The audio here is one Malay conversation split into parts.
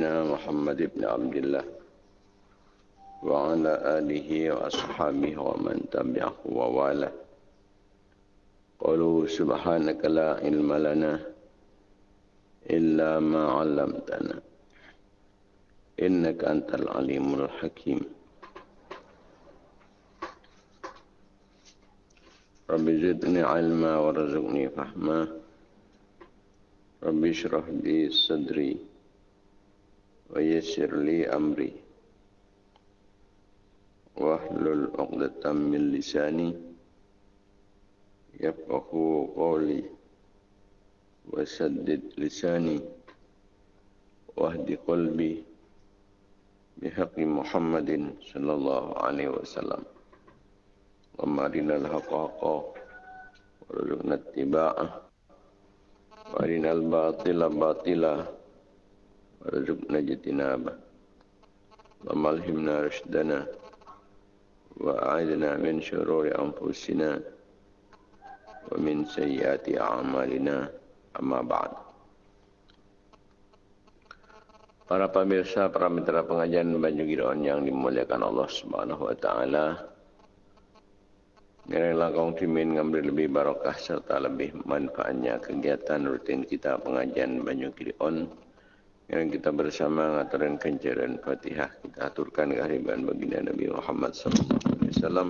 سيدنا محمد بن عبد الله وعلى آله وأصحابه ومن تبعه ووالاه. قالوا سبحانك لا علم لنا إلا ما علمتنا. إنك أنت العليم الحكيم. رب زدني علما ورزقني فهما. رب اشرح لي صدري ويسر لي أمري. واحلل عقدة من لساني يفقه قولي وسدد لساني. واهد قلبي بحق محمد صلى الله عليه وسلم. ومارنا الحق حقا ورزقنا اتباعه. وأرنا الباطل باطلا. ورزقنا اجتنابه وملهمنا رشدنا وأعذنا من شرور أنفسنا ومن سيئات أعمالنا أما بعد Para pemirsa, para mitra pengajian Banyu Giron yang dimuliakan Allah Subhanahu wa taala. Marilah kaum timin ngambil lebih barokah serta lebih manfaatnya kegiatan rutin kita pengajian Banyu Giron. yang kita bersama ngaturin kencaran Fatihah kita aturkan kehadiran baginda Nabi Muhammad sallallahu alaihi wasallam.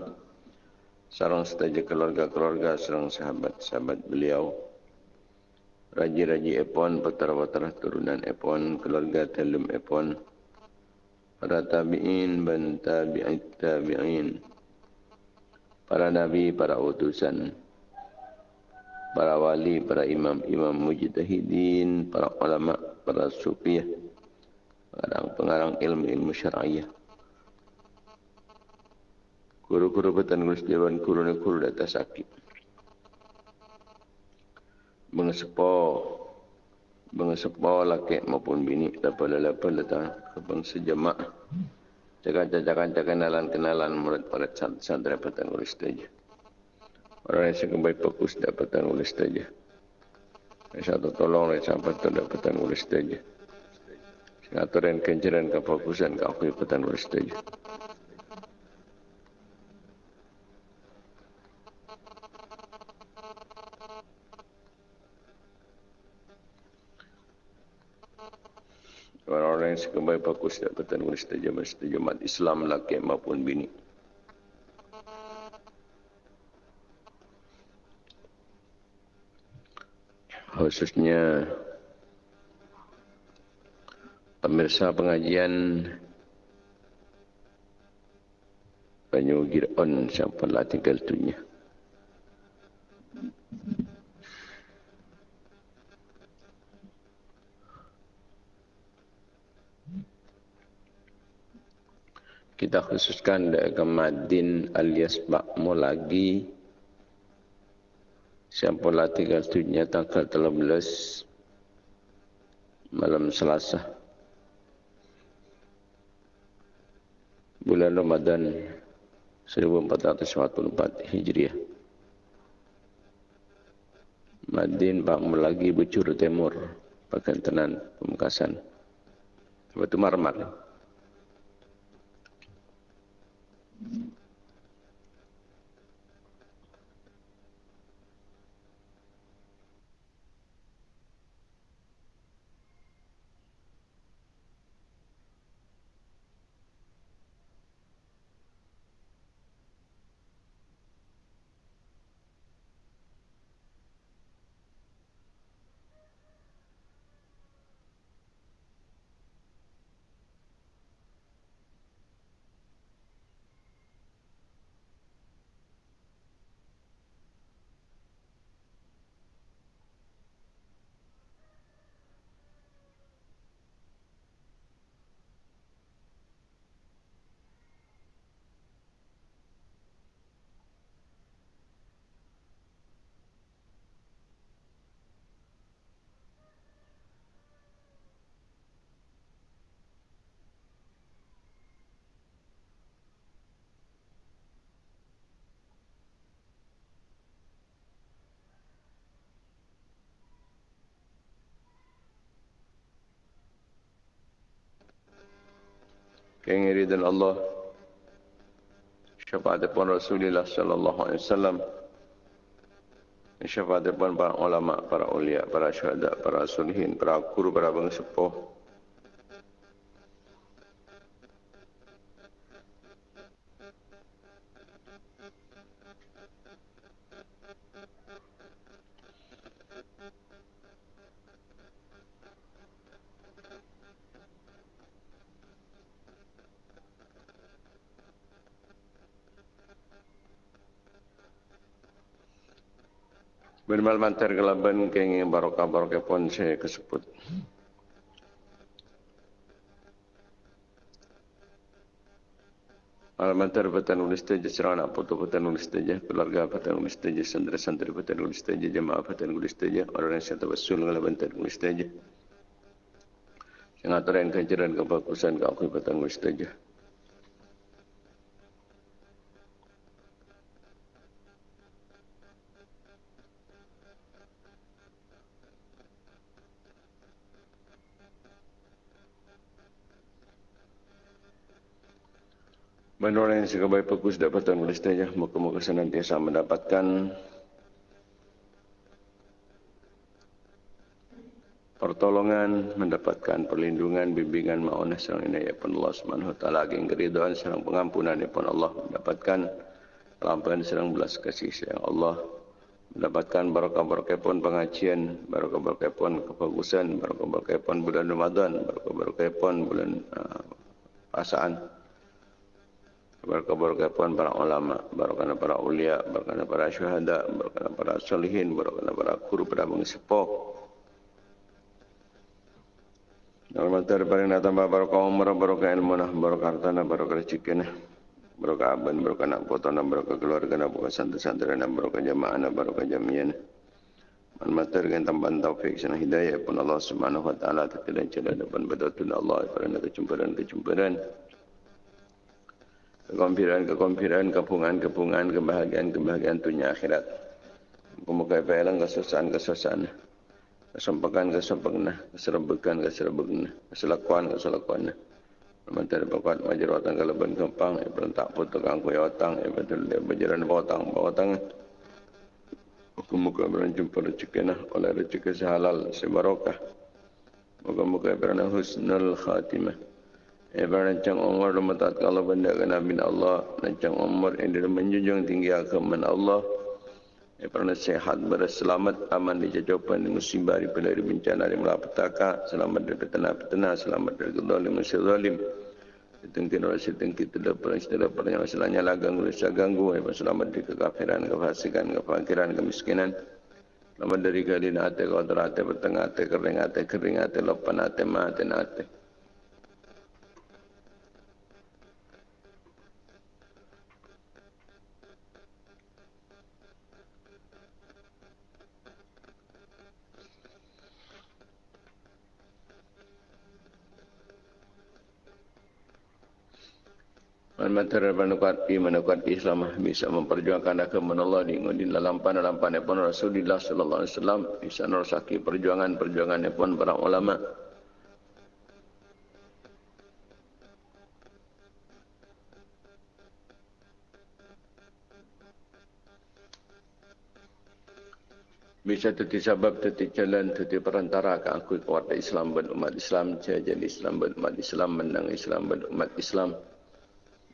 Sarang setaja keluarga-keluarga, sarang sahabat-sahabat beliau. Raji-raji Epon, petara-petara turunan Epon, keluarga Telum Epon, para tabi'in, ban tabi'in, tabi'in, para nabi, para utusan, para wali, para imam-imam mujtahidin, para ulama, para sufiah, pengarang-pengarang ilmu-ilmu syar'iyah. Guru-guru petan gustiawan guru-guru data sakit. Mengesepo mengesepo laki maupun bini dapat lepas datang ke bangsa jemaah. Jangan jangan kenalan kenalan murid murid santri dapat nulis saja orang yang sekembali fokus dapat nulis saja satu tolong dan sampai tu dapat nulis saja Aturan kenceran kefokusan kau dapat nulis saja Orang-orang yang sekembali bagus dapat nulis terjemah-terjemah Islam laki maupun bini. Khususnya pemirsa pengajian Banyu Giron sampai tinggal dunia. kita khususkan ke Madin alias Pak Mulagi Siampola tinggal dunia tanggal 13 malam Selasa. Bulan Ramadan 1444 Hijriah. Madin Pak Mulagi Bucur Timur Pakantenan Pemekasan Batu Marmar Kengiri dan Allah syafaat pun Rasulullah sallallahu alaihi wasallam syafaat pun para ulama, para ulia, para syuhada, para sulihin, para guru, para bangsa Bermal mantar kelaban kengi barokah barokah pun saya kesebut. Alamantar batan ulis teja serana foto batan ulis teja keluarga batan ulis teja santri santri batan ulis teja jemaah batan ulis teja orang yang saya tawasul kelaban batan ulis teja. Yang aturan kajian kebagusan kau batan ulis teja. Menurut yang sebagai fokus dapatan oleh saja, muka-muka senantiasa mendapatkan pertolongan, mendapatkan perlindungan, bimbingan, ma'unah, serang ini, ya pun Allah SWT, ageng keriduan, serang pengampunan, ya pun Allah, mendapatkan kelamparan, serang belas kasih sayang Allah, mendapatkan barakah-barakah pun pengajian, barakah-barakah pun kebagusan, barakah-barakah pun bulan Ramadan, barakah-barakah pun bulan uh, pasaan, berkah-berkah pun para ulama, berkah para ulia, berkah para syuhada, berkah para solihin, berkah para guru, para mengisipok. Normal terpaling datang berkah umur, berkah ilmu, berkah harta, berkah rezeki, berkah aban, berkah nak potong, berkah keluarga, berkah santri-santri, berkah jamaah, berkah jamian. Man mater kan tambahan taufik sana hidayah pun Allah Subhanahu wa taala tidak celah depan betul Allah pada kejumpan kekompiran-kekompiran, kepungan-kepungan, kebahagiaan-kebahagiaan dunia akhirat. Kemuka pelang kesusahan-kesusahan. Kesempakan, kesempakan, keserbekan, keserbekan, keselakuan, keselakuan. Menteri pokok majer watang keleban kempang, ya berentak putuk angku ya watang, ya betul dia berjalan bawatang, bawatang. Muka-muka berjumpa rezeki nah, oleh rezeki sehalal, sebarokah. Muka-muka berana husnul khatimah. Ibarat rancang umur dan kalau benda kena bin Allah. Rancang umur yang dia menjunjung tinggi agaman Allah. Ibarat sehat, berselamat, aman di jajapan, di musibah, di pelari bencana, di melapetaka. Selamat dari petana-petana, selamat dari kedalim, musir zalim. Ditengkin oleh setengki tidak pernah tidak pernah masalahnya lah ganggu bisa ganggu. Selamat dari kekafiran, kefasikan, kefakiran, kemiskinan. Selamat dari keadaan hati, kau terhati, bertengah hati, kering hati, kering hati, lopan hati, mati hati. Materi menukat i menukat Islam bisa memperjuangkan agama Allah di di dalam pan dalam pan pun Rasulullah sallallahu alaihi wasallam. Bisa nerusaki perjuangan perjuangan pun para ulama. Bisa teti sebab teti jalan teti perantara ke aku kuat Islam dan umat Islam jadi Islam dan umat Islam menang Islam dan umat Islam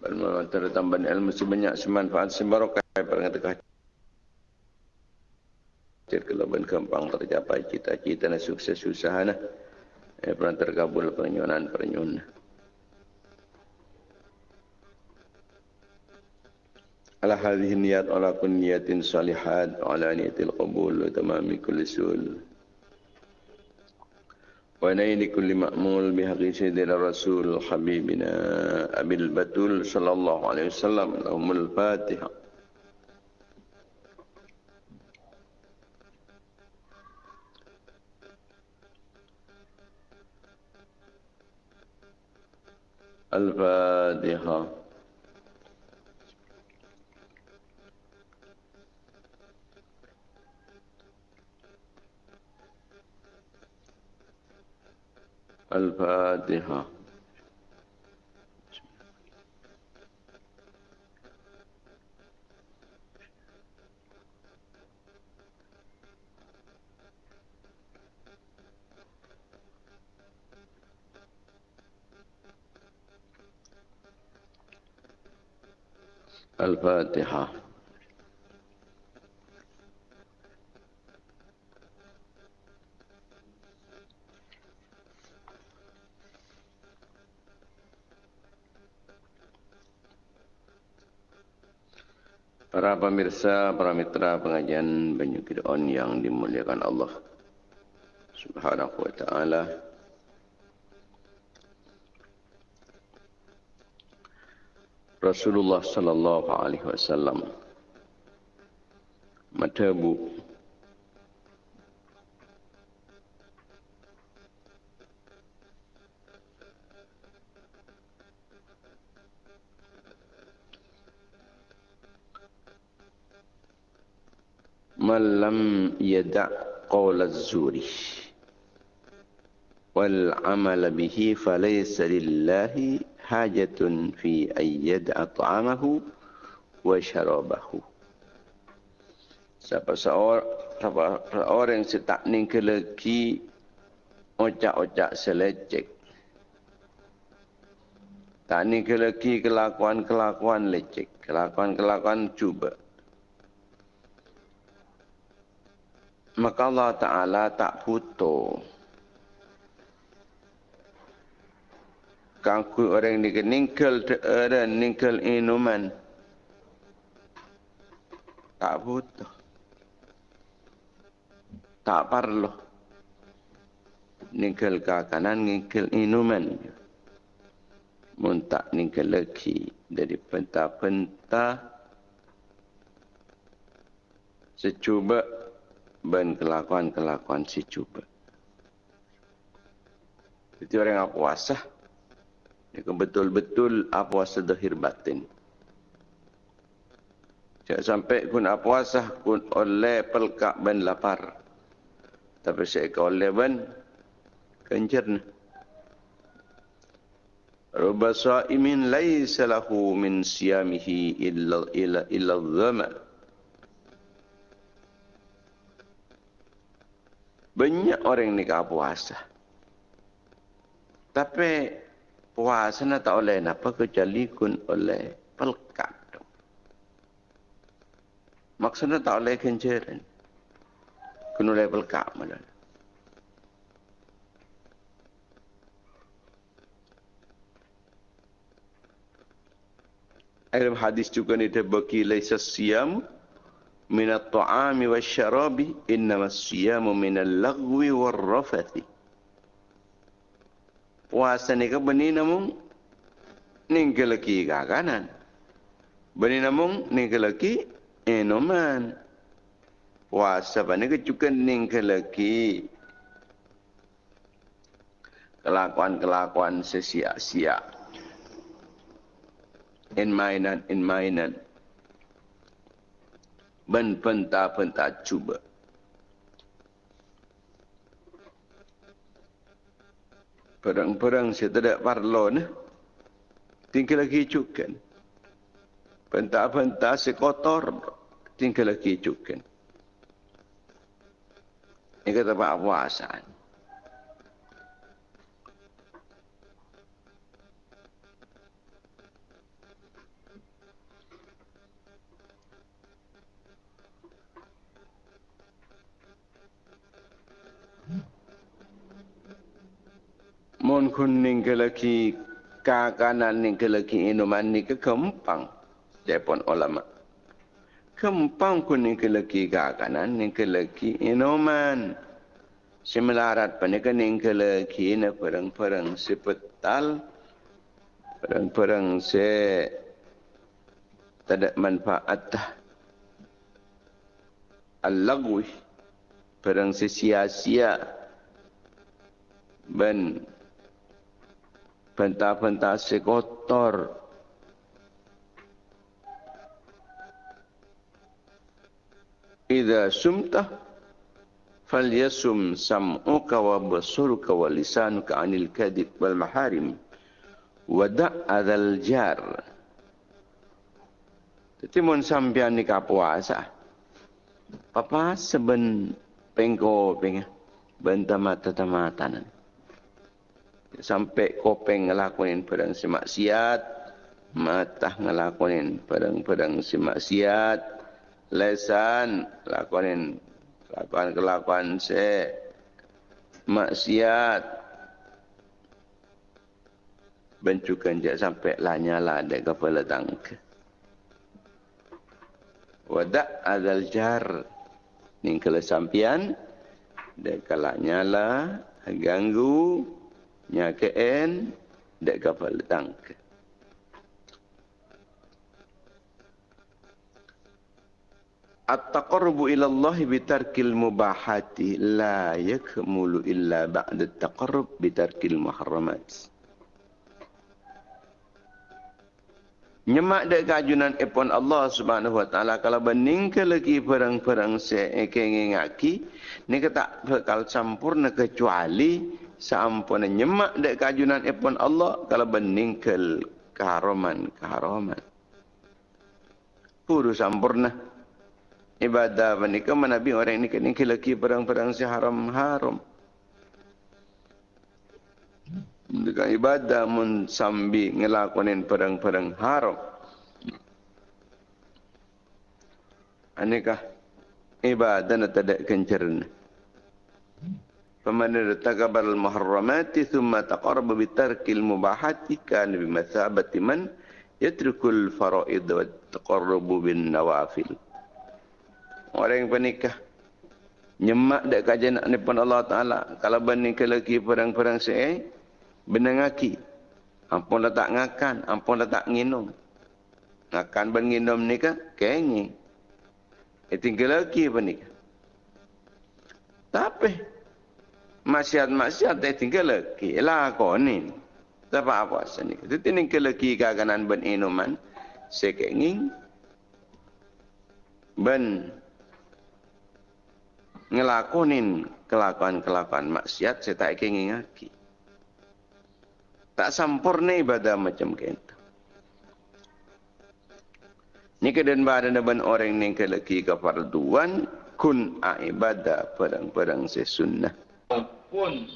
Bermantara tambahan ilmu sebanyak semanfaat sebarokah Perhatikan Kelaban kempang tercapai cita-cita dan sukses usaha. Eh, pernah terkabul penyuanan penyuanan. Ala hadhihi niyat ala kun niyatin salihat ala niyatil qabul tamami kulli sul. ونيل كل مأمول بحق سيدنا الرسول حبيبنا أبي البتول صلى الله عليه وسلم لهم الفاتحة. الفاتحة. الفاتحة. الفاتحة. Para pemirsa, para mitra pengajian Banyu Kidon yang dimuliakan Allah Subhanahu wa taala. Rasulullah sallallahu alaihi wasallam matabu man lam yada' az-zuri wal 'amal bihi falaysa lillahi hajatun fi ayyad'a ta'amahu wa syarabahu. Siapa seorang, siapa yang setak ningkeleki ocak-ocak selecek. Tak ningkeleki kelakuan-kelakuan lecek. Kelakuan-kelakuan cuba. Maka Allah Ta'ala tak putus. Kangku orang ni ningkel ada ningkel inuman. Tak butuh tak perlu. Ningkel kanan ningkel inuman. Muntak ningkel lagi. Dari penta-penta secuba ben kelakuan-kelakuan si cuba. Itu orang yang puasa. Ini betul-betul apa puasa zahir batin. Jangan sampai kun puasa kun oleh pelkak ben lapar. Tapi saya ke oleh ben kencerna. Ruba sa'imin laysa lahu min siyamihi illa illa illa dhama. Banyak orang ni ke puasa. Tapi puasa na tak oleh napa kecuali kun oleh pelkat. Maksudnya tak oleh kenceran. Kun oleh pelkat malah. Dalam hadis juga ni terbagi laisa siyam min at-ta'ami wasyarabi innama siyamu min al-lagwi war-rafathi puasa ni ke beni namun ni ke laki kanan. Beni namun ni ke laki enoman. Puasa bani ke juga ni ke laki kelakuan-kelakuan sesia-sia. In mainan, in mainan. Ben penta-penta cuba. Perang-perang saya tidak parlo ni. Tinggal lagi cukan. Pentak-pentak sekotor. Tinggal lagi cukan. Ini kata Pak Puasan. Mun kuning ke lagi kakanan ni ke lagi inuman ni ke kempang jepon ulama. Kempang kuning ke lagi kakanan ni ke lagi inuman. Semelarat pani ke ning ke lagi na perang-perang sepetal perang-perang se tidak manfaat al-lagwi perang sia-sia ben Pentah-pentah sekotor. Ida sumtah falyasum sam'uka wa basuruka wa lisanuka anil kadib wal maharim wada' adal jar. Jadi mun sampean ni puasa. Papa seben pengko pengah bentamata-tamatanan sampai kopeng ngelakuin perang semaksiat Matah ngelakonin pedang-pedang si maksiat. Lesan lakonin kelakuan-kelakuan si maksiat. Bencukan je sampai lanyala dek kepala tangka. Wadak azal jar. Ini sampian. Dek kalak nyala. Ganggu. Nyakein. Dek kepala tangka. At-taqarrubu ila Allah bi tarkil mubahati la yakmulu illa ba'da at-taqarrub bi tarkil muharramat. Nyemak dek kajunan epon Allah Subhanahu wa taala kalau bening ke lagi perang-perang se ekeng ngaki ni kata bakal sempurna kecuali sampun nyemak dek kajunan epon Allah kalau bening ke keharaman keharaman. Puru sempurna ibadah menikah menabi orang ini kini lagi perang-perang si haram-haram. Dengan ibadah mun sambi ngelakonin perang-perang haram. Anikah ibadah na tadak kencerna. Faman irtaqaba al-muharramati thumma taqarraba bi tarkil mubahati kana bi mathabati man yatrukul fara'id wa taqarrubu bin nawafil. Orang yang pernikah nyemak dak kajian nak nipan Allah Taala. Kalau bening ke lagi perang-perang se benang aki. Ampun dah tak ngakan ampun dah tak nginum. Ngakan ben nginum ni ke kengi e tinggal lagi pernikah tapi maksiat-maksiat dia tinggal lagi. Lah kau ni. Tak apa-apa sini itu tinggal lagi kaganan ben inuman? Sekenging ben. Ngelakonin kelakuan-kelakuan maksiat saya tak ingin ngaki. Tak sempurna ibadah macam itu. Ni kedan badan dan orang ni ke lagi kefarduan kun ibadah perang-perang sesunnah. Pun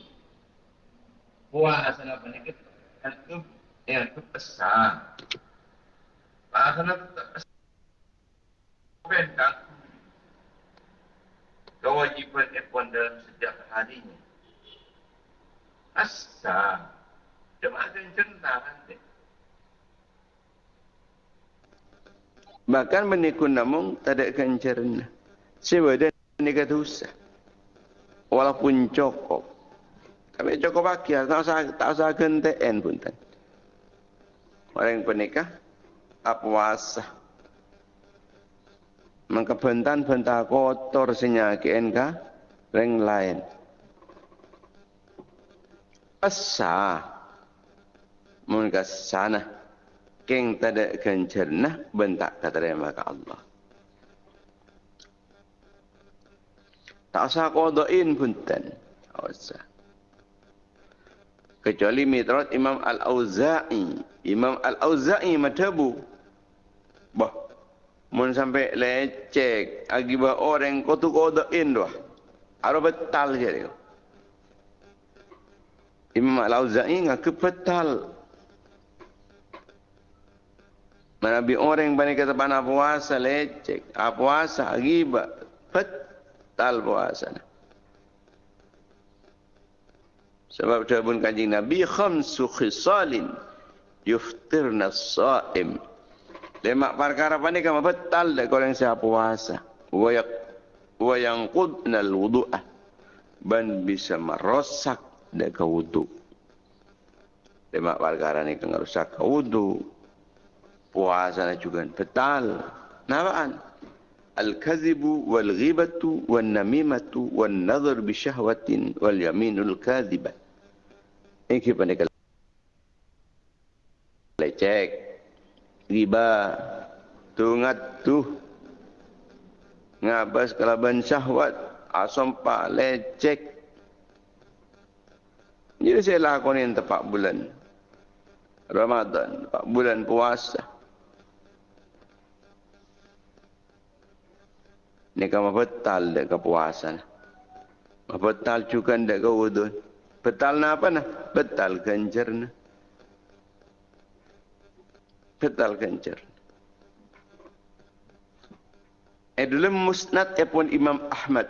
puasa apa ni itu yang itu pesan. Puasa apa pesan. Kewajiban ikhwan dalam setiap harinya. Asa, jemaah akan cerita nanti. Bahkan menikun namun tak ada kencerna. Sebab dia ni kata usah. Walaupun cokok. Tapi cokok bakia, tak usah, tak usah kenteen pun. Tan. Orang apa wasah maka bentan bentah kotor senyakian ka reng lain asa mun ka sana keng tada kencerna bentak katerima ka Allah tak usah kodoin punten tak usah kecuali mitrat Imam Al-Auza'i Imam Al-Auza'i madhabu bah Mun sampai lecek akibat orang kau tu kau doin doh. Aro betal je dia. Imam Al-Auza'i ngaku betal. Nabi orang bani kata pana puasa lecek, apa puasa akibat betal puasa. Sebab jawabun kanjing Nabi khamsu khisalin yuftirna as-sa'im. Lemak perkara apa ni kamu betal dah yang siapa puasa. Wayak wayang kudnal wudu'ah. Ban bisa merosak dah kau wudu. Lemak perkara ni merosak kau wudu. Puasa ni juga betal. Nafaan. Al-kazibu wal-ghibatu wal-namimatu wal-nazar bisyahwatin wal-yaminul kadhibat. Ini kita ni lecek riba. Tungat tu. Ngabas kalaban syahwat. Asam pak lecek jadi saya lakukan tepat bulan. Ramadan. Tepat bulan puasa ni kamu betal dek ke puasa betal juga dek ke wudhu betal na apa na betal kencer na Betal kencer. Eh dalam musnad pun Imam Ahmad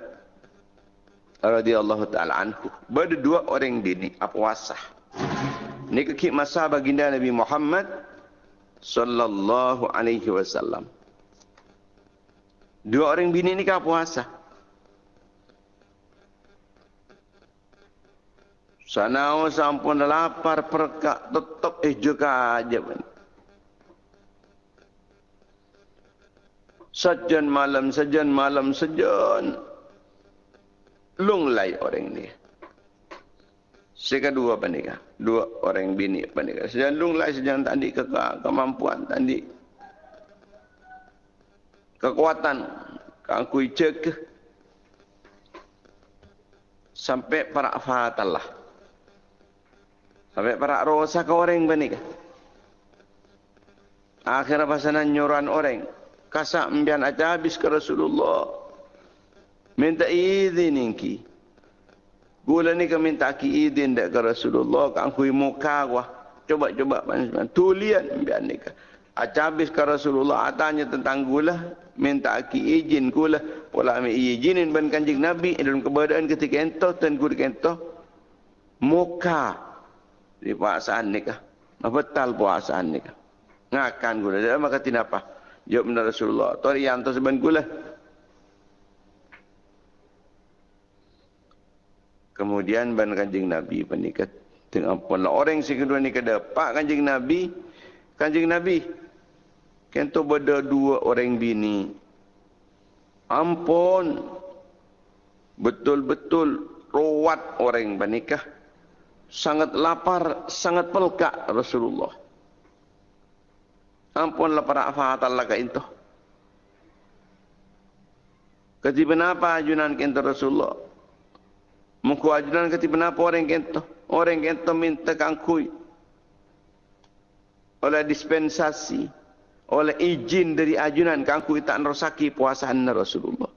radhiyallahu taala anhu berdua orang bini apa wasah. Ini kekik masa baginda Nabi Muhammad sallallahu alaihi wasallam. Dua orang bini ni kah puasa? Sanau sampun lapar perkak tetap eh juga aja. Sejen malam, sejen malam, sejen. Lunglai orang ni. Seka dua panika. Dua orang bini panika. Sejen lunglai, sejen tadi ke kemampuan tadi. Kekuatan. Kangkui cek. Sampai para fatal lah. Sampai para rosa ke orang benih. Akhirnya pasanan nyuran orang. Kasak membian aja habis ke Rasulullah. Minta izin inki. Gula ni ke minta ki izin dek ke Rasulullah. Kan kui muka gua. Coba-coba. Tulian membian ni ke. Aja habis ke Rasulullah. Atanya tentang gula. Minta ki izin gula. Pola ambil izinin ban kanjing Nabi. Dalam keberadaan ketika ento. Dan gula ento. Muka di puasaan ni kah? Betal puasaan ni kah? Ngakan gula. Dia maka tidak apa. Jawab benar Rasulullah. Tori yang tu sebenarnya gula. Kemudian ban kanjing Nabi penikat dengan pula orang si kedua ni kada pak kanjing Nabi kanjing Nabi kento beda dua orang bini ampun betul-betul rawat orang bernikah sangat lapar, sangat pelkak Rasulullah. Ampun lapar apa Allah ke itu. Ketiba apa ajunan kento Rasulullah? Muku ajunan ketiba apa orang kento? Orang kento minta kangkui. Oleh dispensasi. Oleh izin dari ajunan kangkui tak nerosaki puasaan Rasulullah.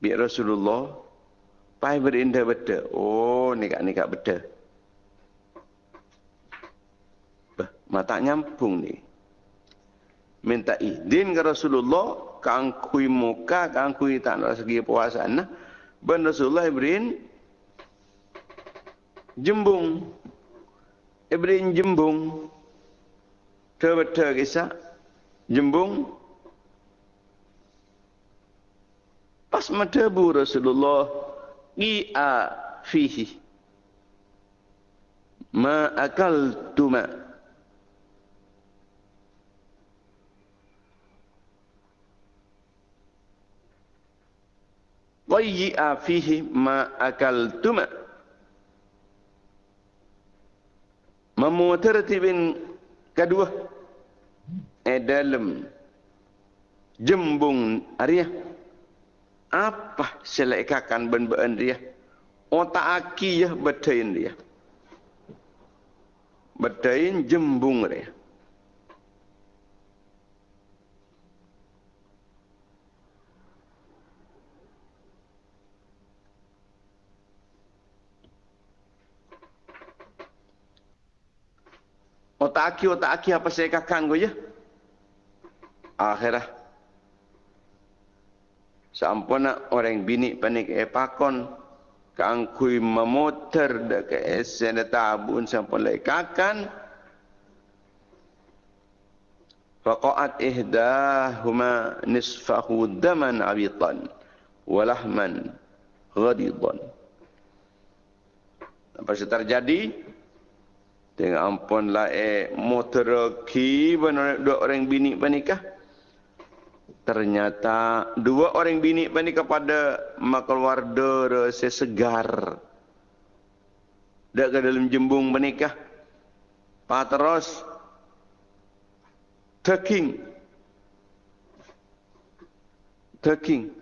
Biar Rasulullah Pai berindah beda. Oh, ni kat ni kat beda. Bah, mata nyambung ni. Minta izin ke Rasulullah, kangkui muka, kangkui tak nak segi puasaan. Nah. Ben Rasulullah ibrin jembung. Ibrin jembung. Terbeta kisah. Jembung. Pas matabu Rasulullah qi'a fihi ma akaltuma Wayyi'a fihi ma akaltuma Memutartibin kedua eh dalam jembung Arya apa selekakan ben-ben dia otak aki ya bedain dia bedain jembung dia otak aki otak aki apa selekakan gue ya akhirah. Sampuna orang bini panik epakon kangkui memoter dek esen tabun sampun lai kakan faqat ihdahuma nisfahu daman abitan walahman ghadidan. Apa yang terjadi dengan ampun lah eh motor ki dua orang bini panikah Ternyata dua orang bini ini kepada makeluarga sesegar. Dak ke dalam jembung menikah. Patros taking taking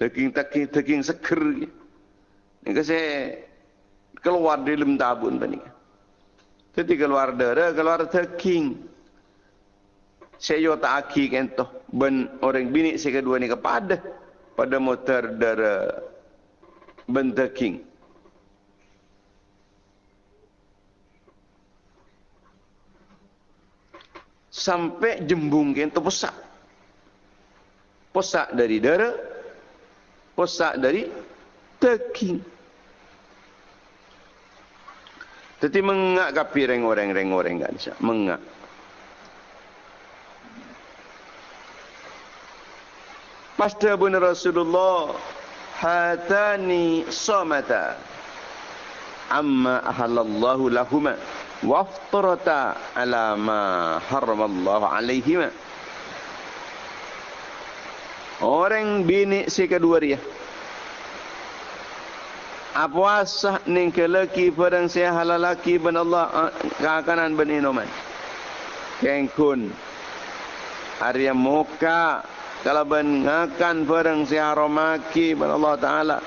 taking taking taking seker. Ini saya keluar di lem tabun panika. Jadi keluar dera, keluar teking. Saya tak aki kentoh ben orang bini saya kedua ni kepada pada motor dera ben teking. Sampai jembung kentoh pesak. Pesak dari darah, pesak dari teking. Tetapi mengak kapi reng-orang-reng-orang kan bisa. Mengak. Pasda pun Rasulullah hatani somata amma ahalallahu lahuma waftarata ala ma haramallahu alaihima Orang bini si kedua dia apa asah ning kelaki padang saya halal laki ben Allah kakanan ben inoman. Kengkun. Arya muka kalau ben ngakan barang saya haramaki ben Allah taala.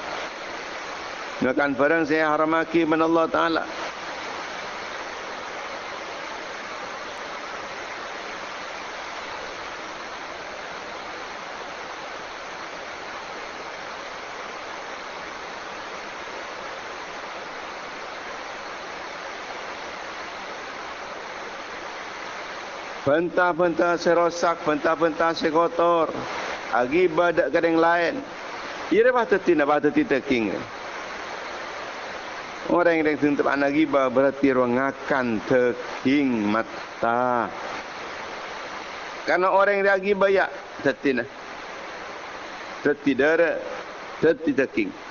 Ngakan barang saya haramaki ben Allah taala Bentah-bentah serosak, bentah-bentah sekotor. Agi badak kadang lain. Ia dah patut tidak patut tidak king. Orang yang tuntut anak giba berarti orang akan teking mata. Karena orang yang giba ya tetina. Tetidara, tetiteking.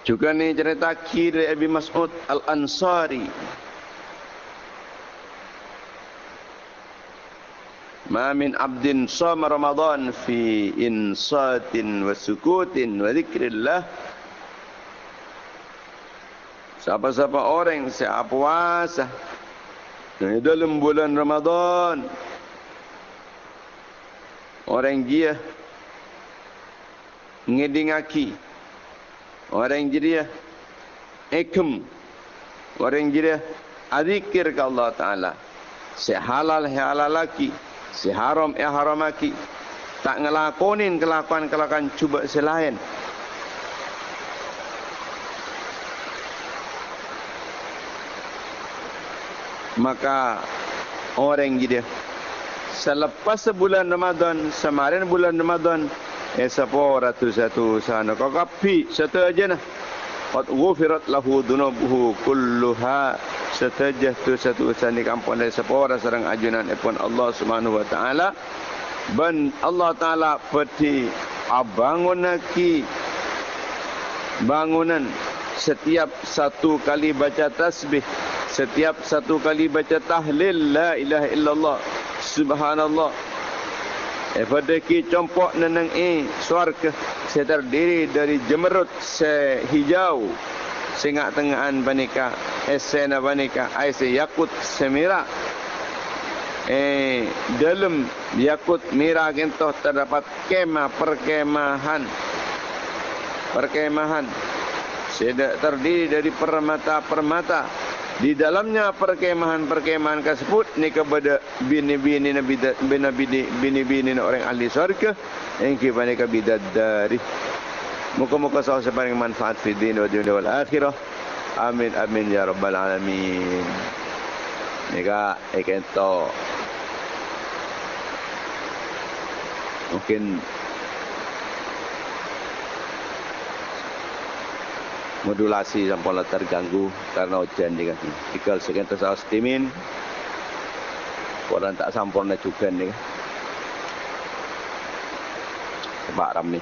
Juga ni cerita kiri Abi Mas'ud Al-Ansari. Ma min abdin sama Ramadan fi insatin wa sukutin wa zikrillah. Siapa-siapa orang siap puasa di dalam bulan Ramadan. Orang dia ngedingaki Orang jadi ikum. Orang jadi adzikir ke Allah Ta'ala. Si halal, si halal laki. Si haram, si haram laki. Tak ngelakonin kelakuan-kelakuan cuba selain. Maka orang jadi selepas sebulan Ramadan, semarin bulan Ramadan, Eh siapa ratu satu sana kau kapi satu aja nah. Qad ghufirat lahu dunubuhu kulluha satajah tu satu sana kampung dari siapa sarang ajunan epon Allah Subhanahu wa taala. Ben Allah taala peti abangun naki bangunan setiap satu kali baca tasbih setiap satu kali baca tahlil la ilaha illallah subhanallah Daripada ki compok neneng e suarga saya terdiri dari jemerut sehijau singak tengahan banika esena banika aise yakut semira eh dalam yakut mira gentoh terdapat kemah perkemahan. Perkemahan. Saya terdiri dari permata-permata di dalamnya perkemahan-perkemahan tersebut ni kepada bini-bini nabi nabi bini-bini orang ahli syurga yang kita mereka bidat dari muka-muka sahih sepaling manfaat wa dunia wal akhirah. Amin amin ya rabbal alamin. Nika ekento mungkin modulasi sampai terganggu karena hujan ni kan. Jika sekian tersahas timin, orang tak sempurna juga ni kan. Sebab ram ni.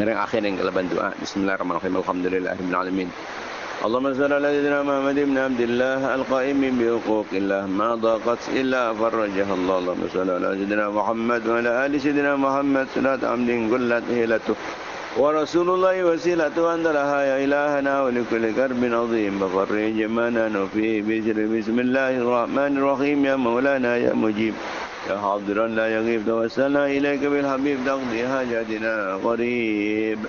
Ngereng akhir yang keleban doa. Bismillahirrahmanirrahim. Alhamdulillahirrahmanirrahim. اللهم صل على سيدنا محمد بن عبد الله القائم بحقوق الله ما ضاقت الا فرجها الله اللهم صل على سيدنا محمد وعلى ال سيدنا محمد صلاه عمد قلت هيلته ورسول الله وسيلة أنت لها يا إلهنا ولكل كرب عظيم بفرج ما نحن فيه بسم الله الرحمن الرحيم يا مولانا يا مجيب. يا حاضرا لا يغيب. توسلنا إليك بالحبيب. تقضي حاجاتنا قريب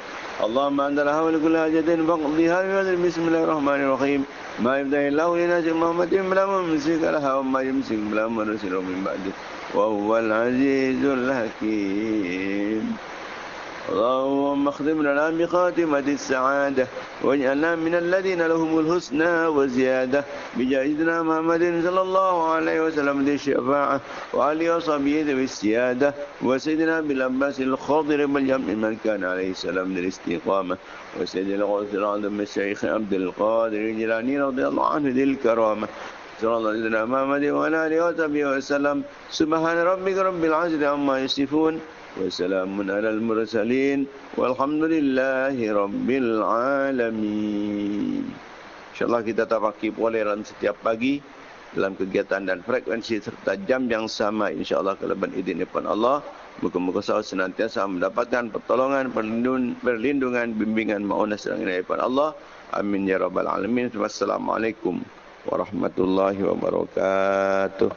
اللهم أنت الحول كل حاجة فاقضيها بسم الله الرحمن الرحيم. ما يبدأ الله لناس محمد بلا ممسك لها وما يمسك بلا مرسل من بعده. وهو العزيز الحكيم. اللهم اختم لنا بخاتمة السعادة واجعلنا من الذين لهم الحسنى وزيادة. بجاهدنا محمد صلى الله عليه وسلم ذي الشفاعة وعلي وصحبه ذوي السيادة وسيدنا بالعباس الخضر بالجمع من كان عليه السلام ذي الاستقامة. وسيد الغوث العظم الشيخ عبد القادر الجيلاني رضي الله عنه ذي الكرامة. صلى الله عليه محمد وعلى آله وصحبه وسلم. سبحان ربك رب العزة عما يصفون. وسلام على المرسلين والحمد لله رب العالمين InsyaAllah kita tafakir poleran setiap pagi dalam kegiatan dan frekuensi serta jam yang sama insyaAllah kelebihan izin depan Allah Muka-muka saya senantiasa mendapatkan pertolongan, perlindungan, bimbingan, ma'unah serang daripada Allah. Amin ya rabbal alamin. Wassalamualaikum warahmatullahi wabarakatuh.